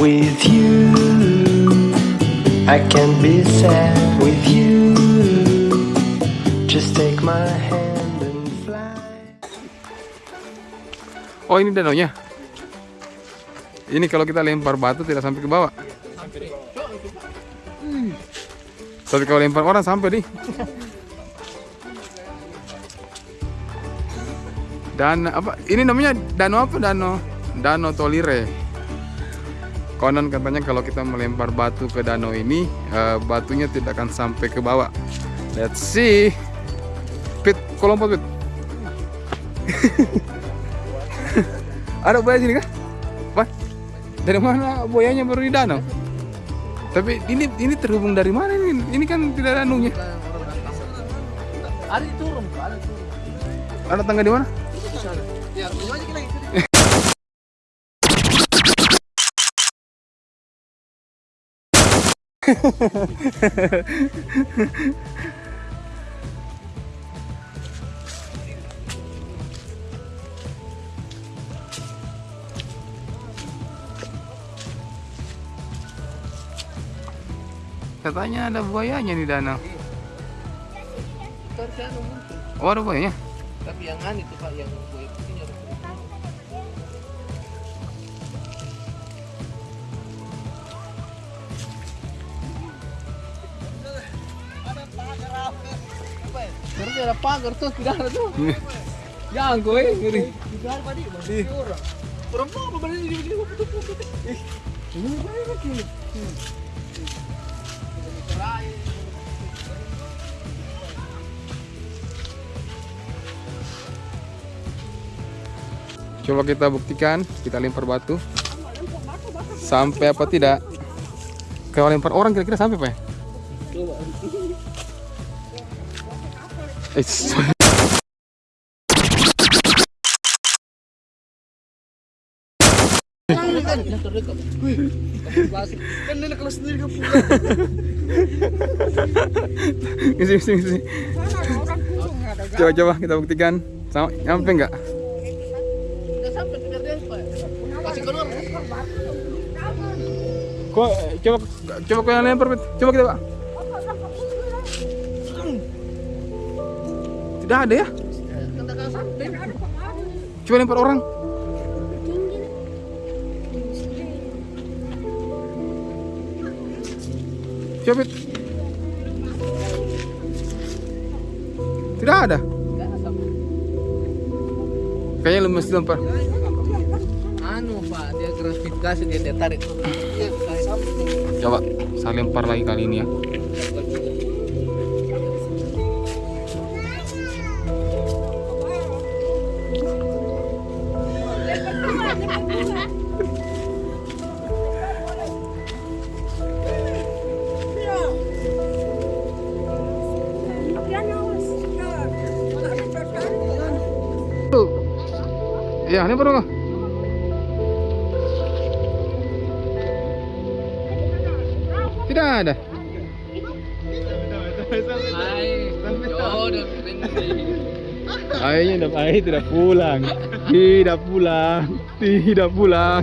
With you, I can be sad with you. Just take my hand and fly. Oh ini danaunya. Ini kalau kita lempar batu tidak sampai ke bawah. Tapi kalau lempar orang sampai nih. Dan apa? Ini namanya danau apa? Danau Danau Tolire. Konon katanya kalau kita melempar batu ke danau ini, eh, batunya tidak akan sampai ke bawah. Let's see. Pit, lompat Pit. Ada buaya sini kah? Apa? Dari mana buayanya baru di danau? Tapi ini ini terhubung dari mana ini? Ini kan tidak ada anunya. Ada turun, ada turun. Ada tangga di mana? Ya, aja. Katanya ada buayanya di danau. Harusnya anu muncul. Oh ada buayanya? Tapi yang aneh itu Pak, yang buaya putihnya harus. Harusnya ada pagar tuh, tidak ada tuh. Jangan gue ngeri. Tidak ada tadi, masih orang. Orang apa balik di sini? Ini apa begini? Coba kita buktikan, kita lempar batu. Sampai apa tidak? Kalau lempar orang kira-kira sampai Pak? ya? Coba, coba kita buktikan. Sama, nyampe nggak? Coba, coba kau yang lempar. Coba kita, Pak. Tidak ada ya? Coba lempar orang. Coba. Tidak ada. Kayaknya lemes lempar. Anu Pak, dia gratifikasi dia dia tarik. Coba saya lempar lagi kali ini ya. Ya, lempar dong. Tidak ada. Tidak air tidak pulang. Tidak pulang. Tidak pulang.